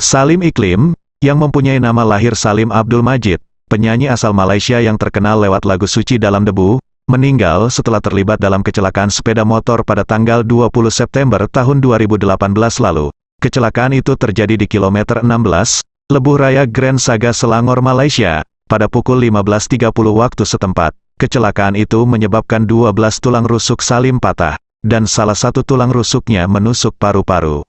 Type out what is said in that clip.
Salim Iklim, yang mempunyai nama lahir Salim Abdul Majid, penyanyi asal Malaysia yang terkenal lewat lagu Suci Dalam Debu, meninggal setelah terlibat dalam kecelakaan sepeda motor pada tanggal 20 September tahun 2018 lalu. Kecelakaan itu terjadi di kilometer 16, Lebuh Raya Grand Saga Selangor, Malaysia, pada pukul 15.30 waktu setempat. Kecelakaan itu menyebabkan 12 tulang rusuk Salim patah, dan salah satu tulang rusuknya menusuk paru-paru.